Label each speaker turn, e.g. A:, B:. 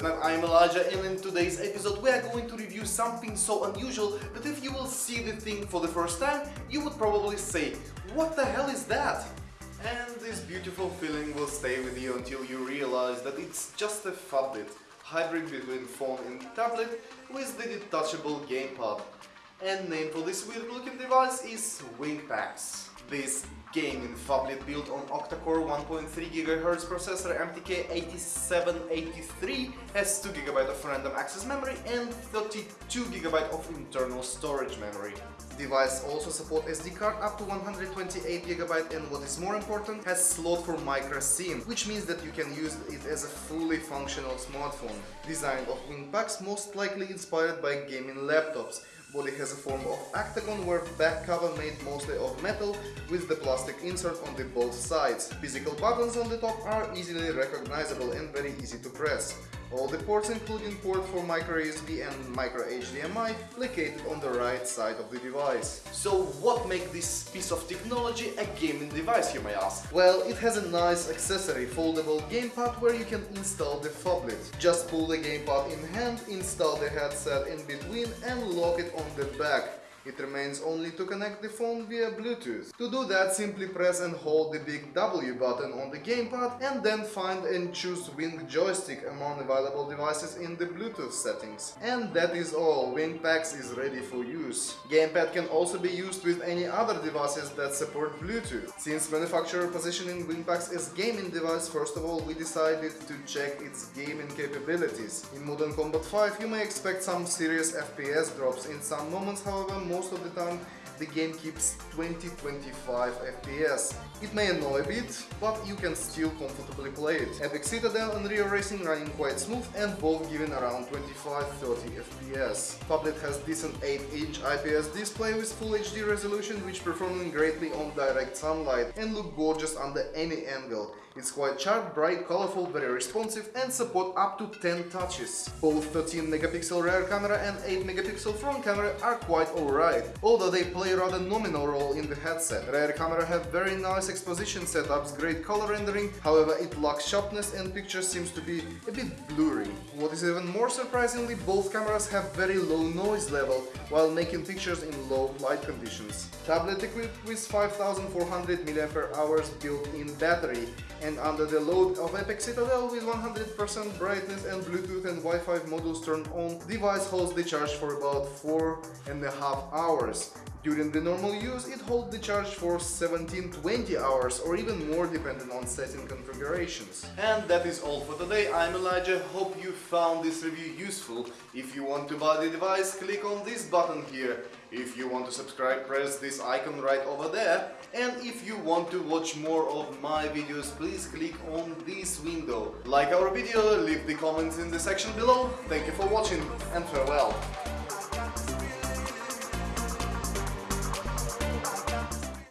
A: Internet, I'm Elijah and in today's episode we are going to review something so unusual that if you will see the thing for the first time, you would probably say, what the hell is that? And this beautiful feeling will stay with you until you realize that it's just a phablet, hybrid between phone and tablet with the detachable gamepad. And name for this weird looking device is WingPax. This gaming phablet built on octa-core 1.3 GHz processor MTK8783 has 2GB of random access memory and 32GB of internal storage memory. Device also support SD card up to 128GB and what is more important, has slot for micro SIM, which means that you can use it as a fully functional smartphone. Design of WingPax most likely inspired by gaming laptops, Body has a form of octagon where back cover made mostly of metal with the plastic insert on the both sides. Physical buttons on the top are easily recognizable and very easy to press. All the ports including port for micro USB and micro HDMI located on the right side of the device. So what makes this piece of technology a gaming device you may ask? Well, it has a nice accessory foldable gamepad where you can install the phablet. Just pull the gamepad in hand, install the headset in between and lock it on the back. It remains only to connect the phone via Bluetooth. To do that, simply press and hold the big W button on the gamepad and then find and choose Wing joystick among available devices in the Bluetooth settings. And that is all, WingPax is ready for use. Gamepad can also be used with any other devices that support Bluetooth. Since manufacturer positioning WingPax as gaming device, first of all we decided to check its gaming capabilities. In Modern Combat 5 you may expect some serious FPS drops in some moments, however most of the time the game keeps 20-25 FPS. It may annoy a bit, but you can still comfortably play it. Epic Citadel and Real Racing running quite smooth and both giving around 25-30 FPS. Phablet has decent 8-inch IPS display with Full HD resolution which performing greatly on direct sunlight and look gorgeous under any angle. It's quite sharp, bright, colorful, very responsive and support up to 10 touches. Both 13 megapixel rear camera and 8 megapixel front camera are quite alright, although they play rather nominal role in the headset. Rear camera have very nice exposition setups, great color rendering, however it lacks sharpness and picture seems to be a bit blurry. What is even more surprisingly, both cameras have very low noise level while making pictures in low light conditions. Tablet equipped with 5400 mAh built-in battery and under the load of Epic Citadel with 100% brightness and Bluetooth and Wi-Fi modules turned on, device holds the charge for about 4 and a half hours. During the normal use, it holds the charge for 17-20 hours or even more depending on setting configurations. And that is all for today. I'm Elijah. Hope you found this review useful. If you want to buy the device, click on this button here. If you want to subscribe, press this icon right over there. And if you want to watch more of my videos, please click on this window. Like our video, leave the comments in the section below. Thank you for watching and farewell.